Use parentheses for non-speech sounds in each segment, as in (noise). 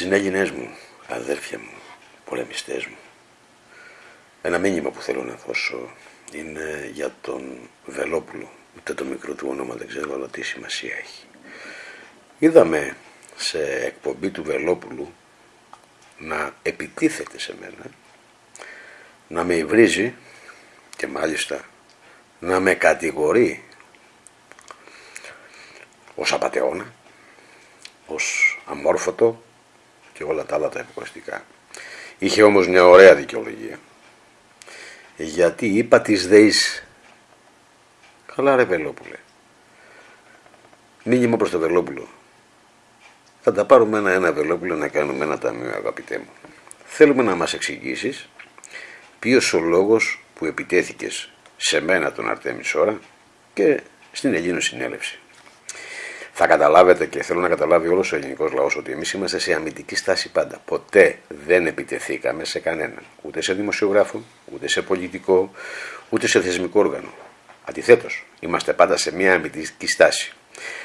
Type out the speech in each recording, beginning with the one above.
Συνέλληνες μου, αδέρφια μου, πολεμιστές μου, ένα μήνυμα που θέλω να δώσω είναι για τον Βελόπουλο. Ούτε το μικρό του όνομα δεν ξέρω, αλλά τι σημασία έχει. Είδαμε σε εκπομπή του Βελόπουλου να επιτίθεται σε μένα, να με υβρίζει και μάλιστα να με κατηγορεί ως απατεώνα, ως αμόρφωτο και όλα τα άλλα τα υποκριστικά. Είχε όμως μια ωραία δικαιολογία. Γιατί είπα της ΔΕΗΣ Καλά ρε Βελόπουλε. Μήνυμα προς το Βελόπουλο. Θα τα πάρουμε ένα-ένα Βελόπουλο να κάνουμε ένα ταμείο αγαπητέ μου. Θέλουμε να μας εξηγήσεις ποιος ο λόγος που επιτέθηκες σε μένα τον Αρτέμις Σόρα και στην Ελλήνο Συνέλευση. Θα καταλάβετε και θέλω να καταλάβει όλος ο ελληνικός λαός ότι εμείς είμαστε σε αμυντική στάση πάντα. Ποτέ δεν επιτεθήκαμε σε κανέναν. Ούτε σε δημοσιογράφο, ούτε σε πολιτικό, ούτε σε θεσμικό όργανο. Αντιθέτως, είμαστε πάντα σε μια αμυντική στάση.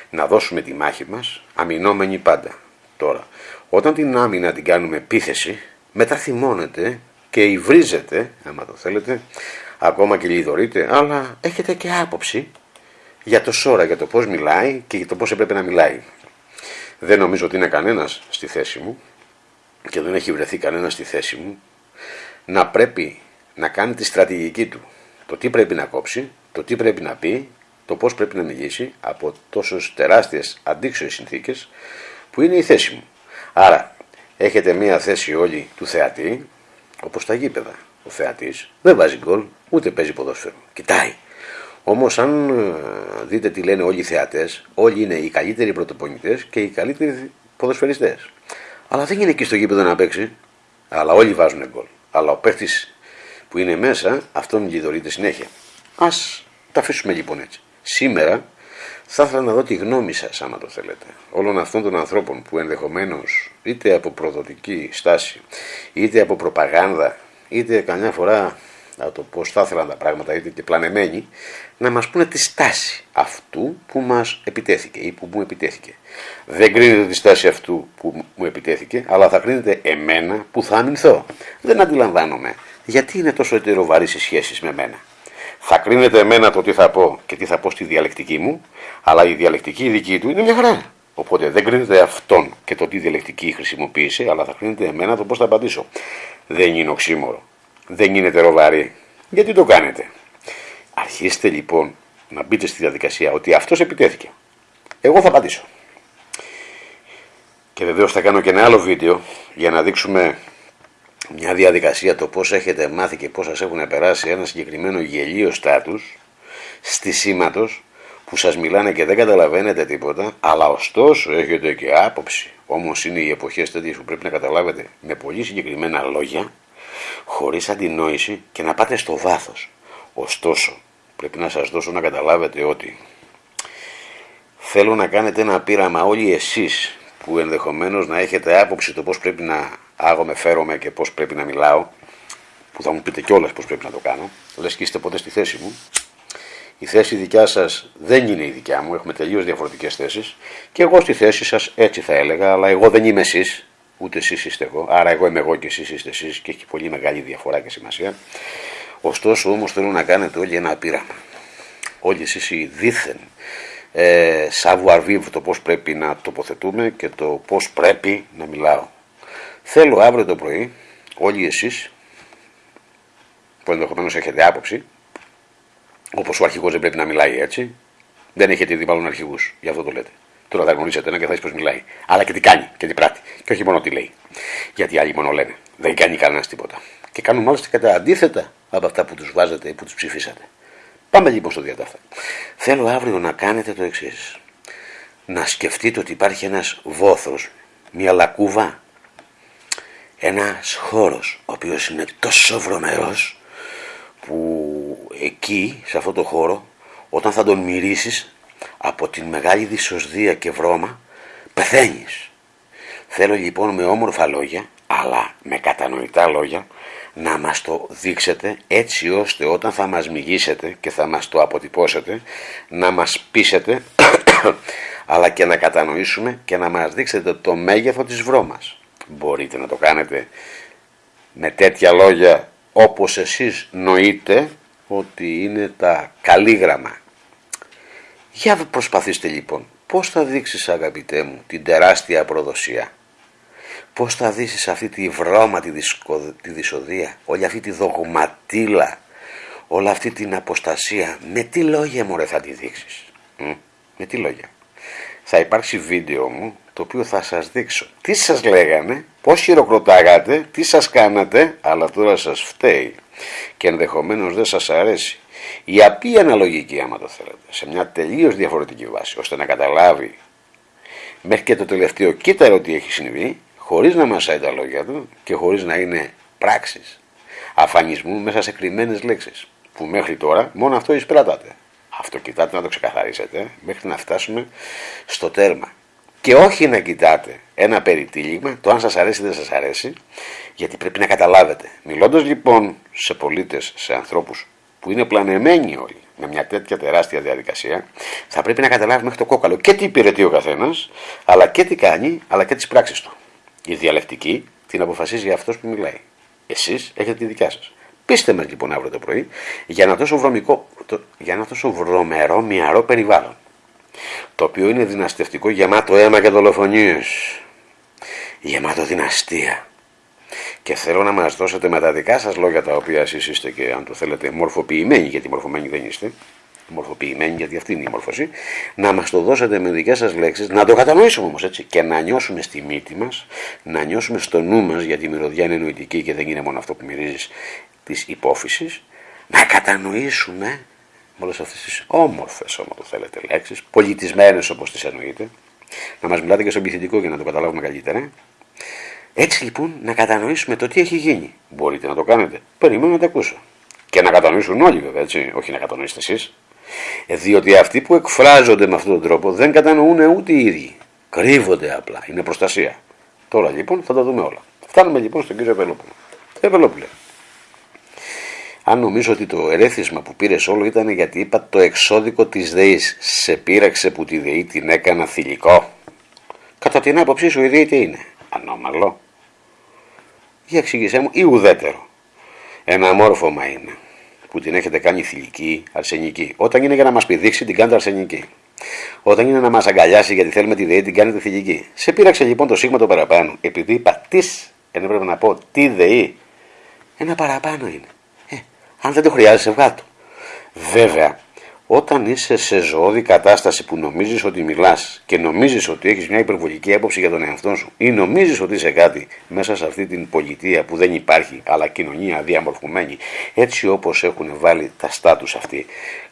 Να δώσουμε τη μάχη μας, αμυνόμενοι πάντα. Τώρα, όταν την άμυνα την κάνουμε επίθεση, μετά θυμώνεται και υβρίζεται, άμα το θέλετε, ακόμα και λιδωρείτε, αλλά έχετε και άποψη για το σώρα, για το πώς μιλάει και για το πώς έπρεπε να μιλάει. Δεν νομίζω ότι είναι κανένας στη θέση μου και δεν έχει βρεθεί κανένας στη θέση μου να πρέπει να κάνει τη στρατηγική του. Το τι πρέπει να κόψει, το τι πρέπει να πει, το πώς πρέπει να μιλήσει από τόσες τεράστιες αντίξωες συνθήκες που είναι η θέση μου. Άρα έχετε μία θέση όλοι του θεατή, όπως τα γήπεδα. Ο θεατής δεν βάζει γκολ, ούτε παίζει ποδόσφαιρο. Κοιτάει. Όμως, αν ε, δείτε τι λένε όλοι οι θεατέ, όλοι είναι οι καλύτεροι πρωτοπονητές και οι καλύτεροι ποδοσφαιριστές. Αλλά δεν είναι εκεί στο γήπεδο να παίξει. Αλλά όλοι βάζουν γκολ. Αλλά ο παίχτη που είναι μέσα, αυτόν λιδωρείται συνέχεια. Α τα αφήσουμε λοιπόν έτσι. Σήμερα θα ήθελα να δω τη γνώμη σας, άμα το θέλετε, όλων αυτών των ανθρώπων που ενδεχομένως είτε από προδοτική στάση, είτε από προπαγάνδα, είτε καμιά φορά από το πώ θα ήθελαν τα πράγματα, είτε και πλανεμένοι, να μας πούνε τη στάση αυτού που μας επιτέθηκε ή που μου επιτέθηκε. Δεν κρίνεται τη στάση αυτού που μου επιτέθηκε, αλλά θα κρίνεται εμένα που θα αμυνθώ. Δεν αντιλαμβάνομαι γιατί είναι τόσο ετεροβαρή οι σχέσεις με μένα. Θα κρίνεται εμένα το τι θα πω και τι θα πω στη διαλεκτική μου, αλλά η διαλεκτική δική του είναι μια χαρά. Οπότε δεν κρίνεται αυτόν και το τι διαλεκτική χρησιμοποίησε, αλλά θα κρίνεται εμένα το πώς θα απαντήσω. Δεν είναι οξύμορο δεν είναι τεροβαρή. Γιατί το κάνετε; Αρχίστε λοιπόν να μπείτε στη διαδικασία ότι αυτός επιτέθηκε. Εγώ θα απαντήσω. Και βεβαίως θα κάνω και ένα άλλο βίντεο για να δείξουμε μια διαδικασία το πώς έχετε μάθει και πώς σας έχουν περάσει ένα συγκεκριμένο γελίο στάτους στη σήματος που σας μιλάνε και δεν καταλαβαίνετε τίποτα αλλά ωστόσο έχετε και άποψη. Όμως είναι οι εποχές τέτοιες που πρέπει να καταλάβετε με πολύ συγκεκριμένα λόγια χωρίς αντινόηση και να πάτε στο βάθος. Ωστόσο, πρέπει να σας δώσω να καταλάβετε ότι θέλω να κάνετε ένα πείραμα όλοι εσείς που ενδεχομένως να έχετε άποψη το πώς πρέπει να άγομαι, φέρομαι και πώς πρέπει να μιλάω, που θα μου πείτε κιόλας πώς πρέπει να το κάνω, λες και είστε ποτέ στη θέση μου, η θέση δικιά σας δεν είναι η δικιά μου, έχουμε τελείως διαφορετικές θέσεις. Και εγώ στη θέση σας έτσι θα έλεγα, αλλά εγώ δεν είμαι εσείς, ούτε εσείς είστε εγώ, άρα εγώ είμαι εγώ και εσείς είστε εσείς και έχει πολύ μεγάλη διαφορά και σημασία. Ωστόσο όμως θέλω να κάνετε όλοι ένα πείραμα. Όλοι εσείς οι δίθεν ε, savoir το πώς πρέπει να τοποθετούμε και το πώς πρέπει να μιλάω. Θέλω αύριο το πρωί όλοι εσείς που ενδεχομένως έχετε άποψη, όπως ο αρχηγός δεν πρέπει να μιλάει έτσι, δεν έχετε δει μάλλον αρχηγούς, γι' αυτό το λέτε. Τώρα θα γνωρίσετε ένα και θα δει πώς μιλάει. Αλλά και τι κάνει και τι πράττει. Και όχι μόνο τι λέει. Γιατί άλλοι μόνο λένε. Δεν κάνει κανένας τίποτα. Και κάνουν μάλιστα κατά αντίθετα από αυτά που τους βάζετε ή που τους ψηφίσατε. Πάμε λοιπόν στο διατάφτα. Θέλω αύριο να κάνετε το εξής. Να σκεφτείτε ότι υπάρχει ένας βόθρος, μια λακκούβα, ένας χώρος, ο οποίος είναι τόσο βρωμερός που εκεί, σε αυτό το χώρο, όταν θα τον μυρίσεις, από την μεγάλη δυσοσδία και βρώμα πεθαίνεις. Θέλω λοιπόν με όμορφα λόγια, αλλά με κατανοητά λόγια, να μας το δείξετε έτσι ώστε όταν θα μας μιγήσετε και θα μας το αποτυπώσετε, να μας πείσετε, (coughs) αλλά και να κατανοήσουμε και να μας δείξετε το μέγεθο της βρώμας. Μπορείτε να το κάνετε με τέτοια λόγια όπως εσείς νοείτε ότι είναι τα καλήγραμμα. Για προσπαθήστε λοιπόν πώς θα δείξεις αγαπητέ μου την τεράστια προδοσία. Πώς θα δείξεις αυτή τη βρώμα τη, τη δυσοδεία, όλη αυτή τη δογματίλα, όλη αυτή την αποστασία; Με τι λόγια μωρέ θα τη δείξεις. με τι λόγια; Θα υπάρξει βίντεο μου το οποίο θα σας δείξω τι σας λέγανε, πώς χειροκροτάγατε, τι σας κάνατε, αλλά τώρα σας φταίει και ενδεχομένως δεν σας αρέσει. Η απή αναλογική άμα το θέλετε, σε μια τελείως διαφορετική βάση, ώστε να καταλάβει μέχρι και το τελευταίο κύτταρο τι έχει συμβεί, χωρίς να μασάει τα λόγια του και χωρίς να είναι πράξεις αφανισμού μέσα σε κρυμμένες λέξεις, που μέχρι τώρα μόνο αυτό εισπράτατε. Αυτό κοιτάτε να το ξεκαθαρίσετε μέχρι να φτάσουμε στο τέρμα και όχι να κοιτάτε ένα περιτύλιγμα, το αν σας αρέσει ή δεν σας αρέσει, γιατί πρέπει να καταλάβετε. Μιλώντας λοιπόν σε πολίτες, σε ανθρώπους που είναι πλανεμένοι όλοι με μια τέτοια τεράστια διαδικασία, θα πρέπει να καταλάβει μέχρι το κόκαλο και τι υπηρετεί ο καθένας, αλλά και τι κάνει, αλλά και τις πράξεις του. Η διαλεκτική την αποφασίζει αυτός που μιλάει. Εσείς έχετε τη δικιά σας. Πείστε με λοιπόν αύριο το πρωί για ένα τόσο, βρωμικό, για ένα τόσο βρωμερό, μυαρό περιβάλλον το οποίο είναι δυναστευτικό γεμάτο αίμα και δολοφονίες γεμάτο δυναστεία και θέλω να μας δώσετε με τα δικά σας λόγια τα οποία εσείς είστε και αν το θέλετε μορφοποιημένοι γιατί μορφωμένοι δεν είστε. Μορφοποιημένοι γιατί αυτή είναι η μόρφωση. Να μας το δώσετε με δικές σας λέξεις. Να το κατανοήσουμε όμως έτσι. Και να νιώσουμε στη μύτη μας να νιώσουμε στο νου μας γιατί η μυρωδιά είναι νοητική και δεν είναι μόνο αυτό που μυρίζεις της υπόφυσης να κατανοήσουμε με όλες αυτές τις όμορφες, όμω το θέλετε, λέξεις, πολιτισμένες όπως τις εννοείτε, να μας μιλάτε και στον πληθυντικό για να το καταλάβουμε καλύτερα. Έτσι λοιπόν να κατανοήσουμε το τι έχει γίνει. Μπορείτε να το κάνετε. Περιμένω να το ακούσω. Και να κατανοήσουν όλοι βέβαια, έτσι, όχι να κατανοήσετε εσείς. Ε, διότι αυτοί που εκφράζονται με αυτόν τον τρόπο δεν κατανοούν ούτε οι ίδιοι. Κρύβονται απλά. Είναι προστασία. Τώρα λοιπόν θα τα δούμε όλα. Φτάνουμε λοιπόν στον κύριο Πελόπουλο. Πελόπουλο αν νομίζω ότι το ερέθισμα που πήρες όλο ήταν γιατί είπα το εξώδικο της ΔΕΗς σε πείραξε που τη ΔΕΗ την έκανα θηλυκό. Κατά την άποψή σου η ΔΕΗ τι είναι; Ανώμαλο. Για εξήγησέ μου ή ουδέτερο. Ένα μόρφωμα είναι που την έχετε κάνει θηλυκή, αρσενική. Όταν είναι για να μας πηδήξει την κάνετε αρσενική. Όταν είναι να μας αγκαλιάσει γιατί θέλουμε τη ΔΕΗ την κάνετε θηλυκή. Σε πείραξε λοιπόν το σίγμα το παραπάνω. Επειδή είπα τι, ενώ πρέπει να πω τι ΔΕΗ, ένα παραπάνω είναι. Αν δεν το χρειάζεσαι, βγάλω. Βέβαια, όταν είσαι σε ζωώδη κατάσταση που νομίζεις ότι μιλάς και νομίζεις ότι έχεις μια υπερβολική έποψη για τον εαυτό σου ή νομίζεις ότι είσαι κάτι μέσα σε αυτή την πολιτεία που δεν υπάρχει αλλά κοινωνία διαμορφωμένη έτσι όπως έχουν βάλει τα στάτους αυτοί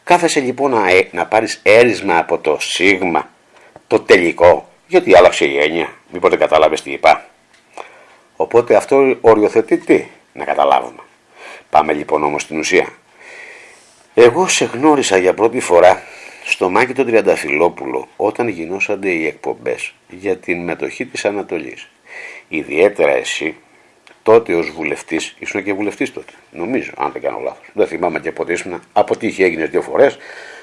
κάθεσαι λοιπόν να, ε, να πάρεις έρισμα από το σίγμα το τελικό γιατί άλλαξε η έννοια μήπως δεν κατάλαβες τι είπα οπότε αυτό οριοθετεί τι; Να καταλάβουμε Πάμε λοιπόν όμως στην ουσία. Εγώ σε γνώρισα για πρώτη φορά στο Μάκη τον Τριανταφυλόπουλο όταν γινόσανται οι εκπομπές για την μετοχή της Ανατολής. Ιδιαίτερα εσύ τότε ως βουλευτής, ήσουν και βουλευτής τότε, νομίζω, αν δεν κάνω λάθος. Δεν θυμάμαι και πότε ήσουν, από τύχη έγινες δύο φορές,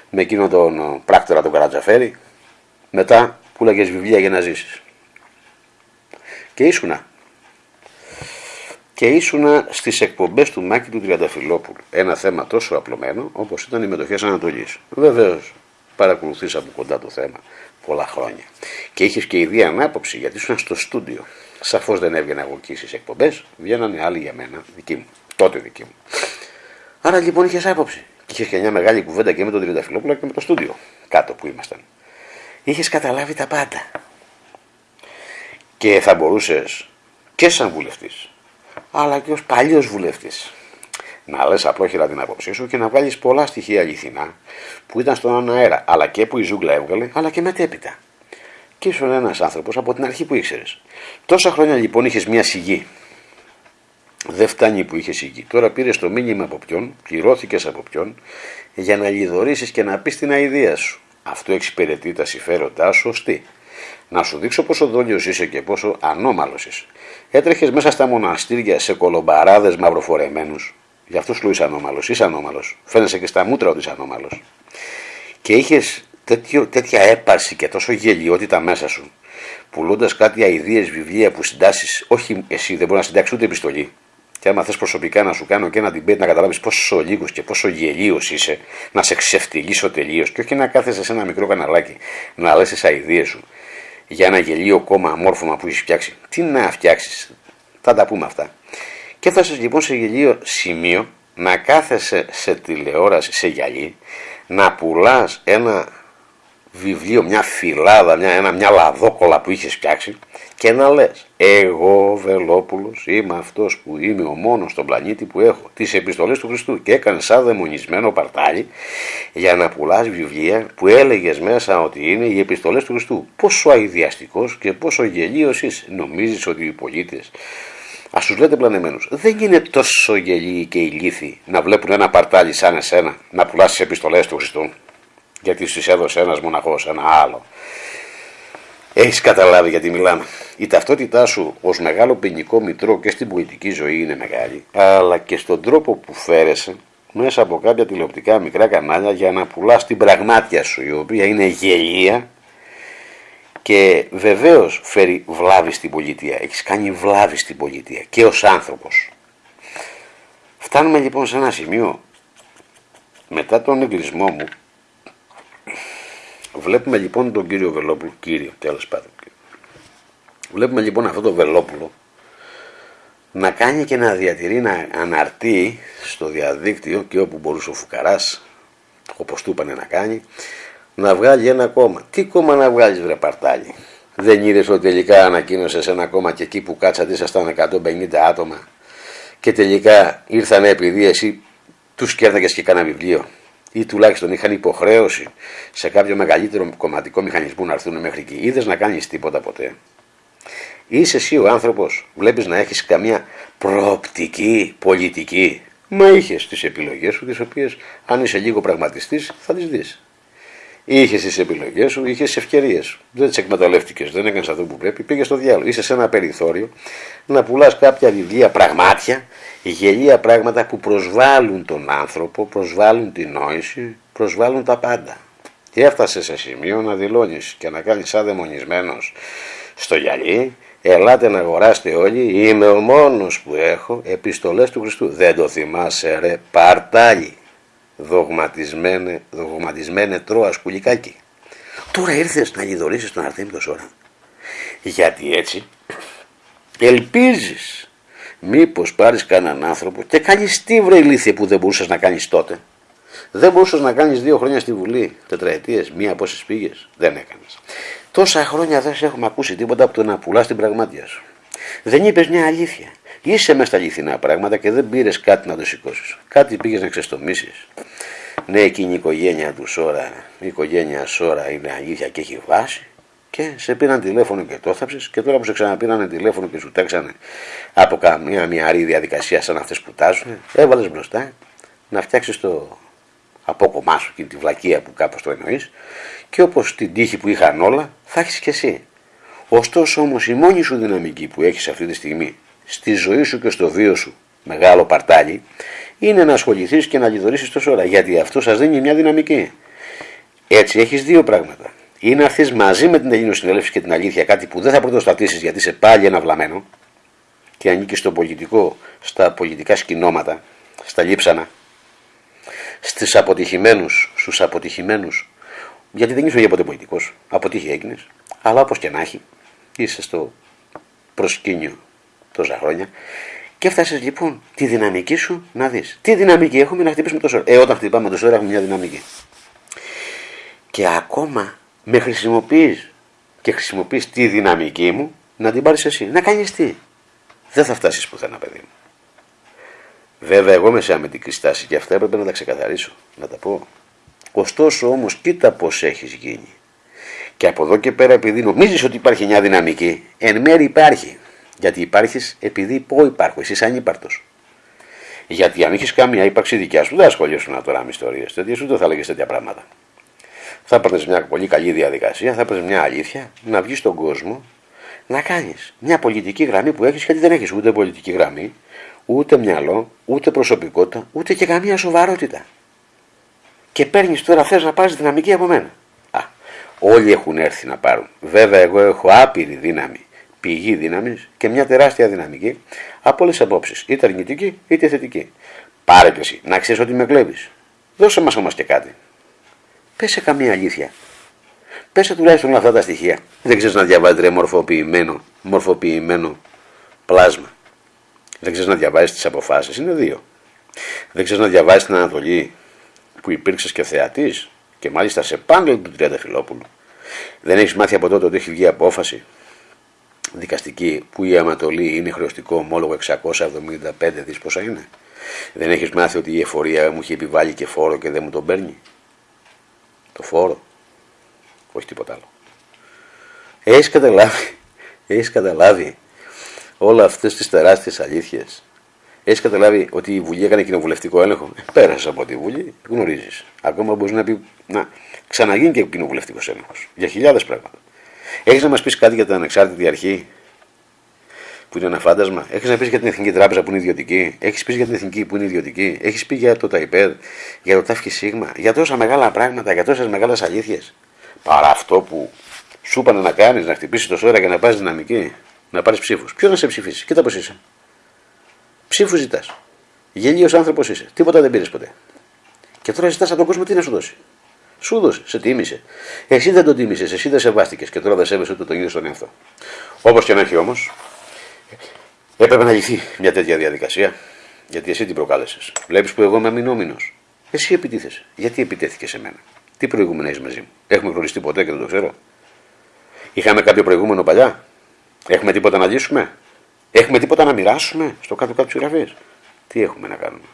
με εκείνον τον ε, πράκτορα τον Καρατζαφέρη, μετά που λέγες βιβλία για να ζήσεις. Και ήσουνα και ήσουνα στις εκπομπές του Μάκη του Τριανταφυλόπουλου. Ένα θέμα τόσο απλωμένο όπως ήταν οι μετοχές Ανατολής. Βεβαίως παρακολουθείς από κοντά το θέμα πολλά χρόνια. Και είχες και ιδία ανάποψη γιατί ήσουν στο στούντιο. Σαφώς δεν έβγαινα εγώ εκεί στις εκπομπές, βγαίνανε άλλοι για μένα, δικοί μου, τότε δικοί μου. Άρα λοιπόν είχες άποψη. Και είχες και μια μεγάλη κουβέντα και με τον Τριανταφυλόπουλο και με το στούντιο, κάτω που ήμασταν. Είχες καταλάβει τα πάντα. Και θα μπορούσες και σαν βουλευτής αλλά και ως παλιός βουλευτής. Να λες απλόχερα την άποψή σου και να βγάλεις πολλά στοιχεία αληθινά που ήταν στον αέρα, αλλά και που η ζούγκλα έβγαλε, αλλά και μετέπειτα. Και ήσουν ένας άνθρωπος από την αρχή που ήξερες. Τόσα χρόνια λοιπόν είχες μια σιγή. Δεν φτάνει που είχες σιγή. Τώρα πήρες το μήνυμα από ποιον, πληρώθηκες από ποιον, για να λιδωρήσεις και να πεις την αηδία σου. Αυτό εξυπηρετεί τα συμφέροντά σου ωστί. Να σου δείξω πόσο δόλιος είσαι και πόσο ανώμαλος είσαι. Έτρεχες μέσα στα μοναστήρια σε κολομπαράδες μαυροφορεμένους. Γι' αυτό σου είσαι ανώμαλος. Είσαι ανώμαλος. Φαίνεσαι και στα μούτρα ότι είσαι ανώμαλος. Και είχες τέτοια έπαρση και τόσο γελιότητα μέσα σου πουλώντας κάτι αειδίε βιβλία που συντάσεις, όχι εσύ δεν μπορείς να συντάξεις ούτε επιστολή. Και άμα θες προσωπικά να σου κάνω και ένα debate να καταλάβεις πόσο λίγος και πόσο γελίος είσαι, να σε ξεφτυλίσω τελείως και όχι να κάθεσαι σε ένα μικρό καναλάκι να λες τις αειδίε σου για ένα γελίο κόμμα αμόρφωμα που έχεις φτιάξει. Τι να φτιάξεις, θα τα πούμε αυτά. Και έφτασε λοιπόν σε γελίο σημείο να κάθεσαι σε τηλεόραση, σε γυαλί, να πουλάς ένα βιβλίο, μια φυλάδα, μια, ένα, μια λαδόκολα που είχες φτιάξει και να λες εγώ Βελόπουλος είμαι αυτός που είμαι ο μόνος στον πλανήτη που έχω τις επιστολές του Χριστού και έκανες σαν δαιμονισμένο παρτάλι για να πουλάς βιβλία που έλεγες μέσα ότι είναι οι επιστολές του Χριστού. Πόσο αειδιαστικός και πόσο γελίος είσαι. Νομίζεις ότι οι πολίτες Α τους λέτε πλανεμένου. Δεν είναι τόσο γελοί και ηλίθιοι να βλέπουν ένα παρτάλι σαν εσένα να πουλάς τις επιστολές του Χριστού; Γιατί σου έδωσε ένας μοναχός, ένα άλλο. Έχεις καταλάβει γιατί μιλάμε. Η ταυτότητά σου ως μεγάλο ποινικό μητρό και στην πολιτική ζωή είναι μεγάλη, αλλά και στον τρόπο που φέρεσαι μέσα από κάποια τηλεοπτικά μικρά κανάλια για να πουλάς την πραγμάτια σου, η οποία είναι γελία και βεβαίως φέρει βλάβη στην πολιτεία. Έχεις κάνει βλάβη στην πολιτεία και ως άνθρωπος. Φτάνουμε λοιπόν σε ένα σημείο μετά τον εγκλισμό μου Βλέπουμε λοιπόν τον κύριο Βελόπουλο, κύριο τέλος πάντων. Βλέπουμε λοιπόν αυτό το Βελόπουλο να κάνει και να διατηρεί, να αναρτεί στο διαδίκτυο και όπου μπορούσε ο Φουκαράς, όπως του είπανε να κάνει, να βγάλει ένα κόμμα. Τι κόμμα να βγάλεις βρε παρτάλι. Δεν είδες ότι τελικά ανακοίνωσες ένα κόμμα και εκεί που κάτσατε ήσασταν 150 άτομα και τελικά ήρθαν επειδή εσύ τους κέρδαγες και κάνα βιβλίο; Ή τουλάχιστον είχαν υποχρέωση σε κάποιο μεγαλύτερο κομματικό μηχανισμό να έρθουν μέχρι εκεί. Είδες να κάνεις τίποτα ποτέ. Είσαι εσύ ο άνθρωπος, βλέπεις να έχεις καμία προοπτική πολιτική. Μα είχες τις επιλογές σου, τις οποίες αν είσαι λίγο πραγματιστής θα τις δεις. Είχες τις επιλογές σου, είχες τις ευκαιρίες σου. Δεν τις εκμεταλλεύτηκες, δεν έκανες αυτό που πρέπει, πήγες στο διάλογο. Είσαι σε ένα περιθώριο να πουλάς κάποια βιβλία πραγμάτια, γελία πράγματα που προσβάλλουν τον άνθρωπο, προσβάλλουν την νόηση, προσβάλλουν τα πάντα. Και έφτασες σε σημείο να δηλώνεις και να κάνεις σαν δαιμονισμένο στο γυαλί, ελάτε να αγοράσετε όλοι, είμαι ο μόνος που έχω επιστολές του Χριστού. Δεν το θυμάσαι ρε, παρτάλι δογματισμένε, δογματισμένε τρώα σκουλικάκι. Τώρα ήρθες να γιδωρήσεις τον Αρτέμι τόσο ώρα. Γιατί έτσι ελπίζεις μήπως πάρεις κανέναν άνθρωπο και κάνεις τι βρε ηλίθεια που δεν μπορούσες να κάνεις τότε. Δεν μπορούσες να κάνεις δύο χρόνια στη Βουλή, τετραετίες, μία πόσες πήγες. Δεν έκανες. Τόσα χρόνια δεν σε έχουμε ακούσει τίποτα από το να πουλάς την πραγμάτια σου. Δεν είπες μια αλήθεια. Είσαι μέσα στα αληθινά πράγματα και δεν πήρες κάτι να το σηκώσεις. Κάτι πήγες να ξεστομίσεις. Ναι, εκείνη η οικογένεια του Σόρα, η οικογένεια Σόρα είναι αλήθεια και έχει βάση. Και σε πήραν τηλέφωνο και το θάψε και τώρα που σε ξαναπήραν τηλέφωνο και σου τάξανε από καμία μυαρή διαδικασία σαν αυτές που τάζουν, έβαλες μπροστά να φτιάξεις το απόκομά σου και τη βλακεία που κάπως το εννοείς και όπως την τύχη που είχαν όλα θα έχεις και εσύ. Ωστόσο όμως η μόνη σου δυναμική που έχεις αυτή τη στιγμή στη ζωή σου και στο βίο σου, μεγάλο παρτάλι, είναι να ασχοληθείς και να λιδωρήσεις τόσο ώρα. Γιατί αυτό σας δίνει μια δυναμική. Έτσι έχεις δύο πράγματα. Ή να έρθεις μαζί με την Ελλήνο Συνέλευση και την αλήθεια, κάτι που δεν θα πρωτοστατήσεις γιατί είσαι πάλι ένα βλαμμένο και ανήκεις στο πολιτικό, στα πολιτικά σκηνώματα, στα λείψανα, στις αποτυχημένους, στους αποτυχημένους, γιατί δεν είσαι για ποτέ πολιτικός, αποτύχει έγινες, αλλά όπως και να έχει, είσαι στο προσκήνιο τόσα χρόνια και έφτασε λοιπόν τη δυναμική σου να δεις. Τι δυναμική έχουμε να χτυπήσουμε τόσο Ε, όταν χτυπάμε τόσο ώρα έχουμε μια δυναμική. Και ακόμα με χρησιμοποιείς και χρησιμοποιείς τη δυναμική μου να την πάρεις εσύ. Να κάνεις τι. Δεν θα φτάσεις πουθενά, παιδί μου. Βέβαια, εγώ είμαι σε αμυντική στάση και αυτά έπρεπε να τα ξεκαθαρίσω, να τα πω. Ωστόσο όμως, κοίτα πώς έχεις γίνει. Και από εδώ και πέρα, επειδή νομίζεις ότι υπάρχει μια δυναμική, εν μέρει υπάρχει. Γιατί υπάρχεις επειδή πω υπάρχω, εσύ είσαι ανύπαρτο. Γιατί αν είχες καμία ύπαρξη δικιάς σου, δεν ασχολιώσουν τώρα με ιστορίες τέτοιες, ούτε θα έλεγες τέτοια πράγματα. Θα έπαιρνε μια πολύ καλή διαδικασία, θα έπαιρνε μια αλήθεια, να βγεις στον κόσμο, να κάνεις μια πολιτική γραμμή που έχεις, γιατί δεν έχεις ούτε πολιτική γραμμή, ούτε μυαλό, ούτε προσωπικότητα, ούτε και καμία σοβαρότητα. Και παίρνεις τώρα θες να πάρεις δυναμική από μένα. Α, Όλοι έχουν έρθει να πάρουν. Βέβαια, εγώ έχω άπειρη δύναμη, πηγή δύναμης και μια τεράστια δυναμική από όλες τις απόψεις, είτε αρνητική είτε θετική. Πάρε και εσύ, να ξέρεις ότι με κλέβεις. Δώσε μας όμως και κάτι. Πες σε καμία αλήθεια. Πες τουλάχιστον αυτά τα στοιχεία. Δεν ξέρεις να διαβάζεις ρε μορφοποιημένο, μορφοποιημένο πλάσμα. Δεν ξέρεις να διαβάζεις τις αποφάσεις. Είναι δύο. Δεν ξέρεις να διαβάζεις την Ανατολή που υπήρξες και θεατής και μάλιστα σε πάνελ του Τριανταφυλόπουλου. Δεν έχεις μάθει από τότε ότι έχει βγει απόφαση; Δικαστική που η Ανατολή είναι χρεωστικό ομόλογο 675 δις πόσα είναι; Δεν έχεις μάθει ότι η εφορία μου έχει επιβάλει και φόρο και δεν μου τον παίρνει; Το φόρο; Όχι τίποτα άλλο. Έχεις καταλάβει, έχεις καταλάβει όλα αυτές τις τεράστιες αλήθειες; Έχεις καταλάβει ότι η Βουλή έκανε κοινοβουλευτικό έλεγχο; Ε, Πέρασες από τη Βουλή, γνωρίζεις. Ακόμα μπορείς να, πει, να ξαναγίνει και κοινοβουλευτικός έλεγχος. Για χιλιάδες πράγματα. Έχεις να μας πεις κάτι για την ανεξάρτητη αρχή που είναι ένα φάντασμα; Έχεις να πεις για την Εθνική Τράπεζα που είναι ιδιωτική; Έχεις πεις για την Εθνική που είναι ιδιωτική; Έχεις πει για το ΤΑΙΠΕΔ, για το ΤΑΦΚΙ ΣΥΓΜΑ, για τόσα μεγάλα πράγματα, για τόσες μεγάλες αλήθειες. Παρά αυτό που σου είπαν να κάνεις, να χτυπήσεις το σώμα και να πάρει δυναμική, να πάρεις ψήφους. Ποιο να σε ψηφίσει, κοίτα πώς είσαι. Ψήφους ζητάς. Γελίος άνθρωπος είσαι. Τίποτα δεν πήρες ποτέ. Και τώρα ζητάς από τον κόσμο τι να σου δώσει. Σου δώσε, σε τίμησε. Εσύ δεν τον τίμησες, εσύ δεν σεβάστηκες και τώρα δεν σέβεσαι ούτε τον ίδιο στον εαυτό. Όπως και να έχει όμως, έπρεπε να λυθεί μια τέτοια διαδικασία, γιατί εσύ την προκάλεσες. Βλέπεις που εγώ είμαι αμυνόμηνο. Εσύ επιτίθεσαι. Γιατί επιτέθηκε σε μένα; Τι προηγούμενο έχει μαζί μου; Έχουμε γνωριστεί ποτέ και δεν το ξέρω; Είχαμε κάποιο προηγούμενο παλιά; Έχουμε τίποτα να λύσουμε; Έχουμε τίποτα να μοιράσουμε; Στο κάτω-κάτω της γραφής. Τι έχουμε να κάνουμε.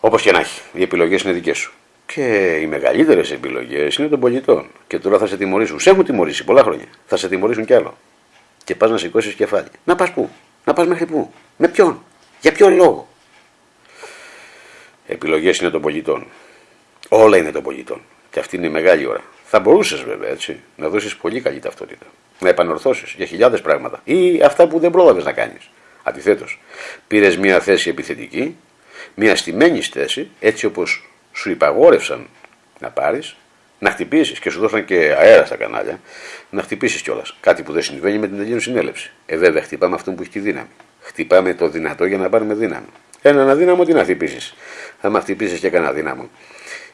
Όπως και να έχει, οι επιλογές είναι δικές σου. Και οι μεγαλύτερες επιλογές είναι των πολιτών. Και τώρα θα σε τιμωρήσουν. Σε έχουν τιμωρήσει πολλά χρόνια. Θα σε τιμωρήσουν κι άλλο. Και πας να σηκώσεις κεφάλι. Να πας πού; Να πας μέχρι πού; Με ποιον; Για ποιον λόγο; Επιλογές είναι των πολιτών. Όλα είναι των πολιτών. Και αυτή είναι η μεγάλη ώρα. Θα μπορούσες βέβαια έτσι να δώσεις πολύ καλή ταυτότητα. Να επανορθώσεις για χιλιάδες πράγματα. Ή αυτά που δεν πρόλαβες να κάνεις. Αντιθέτως, πήρες μια θέση επιθετική μια στημένη θέση, έτσι όπως σου υπαγόρευσαν να πάρεις, να χτυπήσεις και σου δώσαν και αέρα στα κανάλια, να χτυπήσεις κιόλας. Κάτι που δεν συμβαίνει με την Ελλήνου συνέλευση. Ε, βέβαια, χτυπάμε αυτόν που έχει τη δύναμη. Χτυπάμε το δυνατό για να πάρουμε δύναμη. Έναν αδύναμο τι να χτυπήσεις. Άμα χτυπήσεις και κανένα δύναμο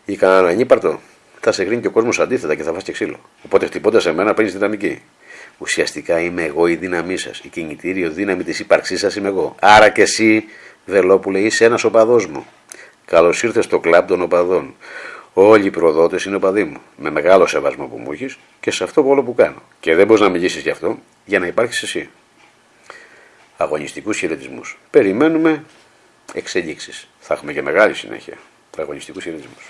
ή κανέναν ανύπαρτο, θα σε κρίνει και ο κόσμος αντίθετα και θα φας και ξύλο. Οπότε χτυπώντας σε μένα παίρνεις δυναμική. Ουσιαστικά είμαι εγώ η δύναμή σας. Η κινητήριο δύναμη της ύπαρξής σας είμαι εγώ. Άρα και εσύ Βελόπουλε, είσαι ένας οπαδός μου. Καλώς ήρθες στο κλαμπ των οπαδών. Όλοι οι προδότες είναι οπαδοί μου. Με μεγάλο σεβασμό που μου έχεις και σε αυτό όλο που κάνω. Και δεν μπορείς να μιλήσει γι' αυτό για να υπάρχεις εσύ. Αγωνιστικούς χαιρετισμούς. Περιμένουμε εξελίξεις. Θα έχουμε και μεγάλη συνέχεια. Αγωνιστικούς χαιρετισμούς.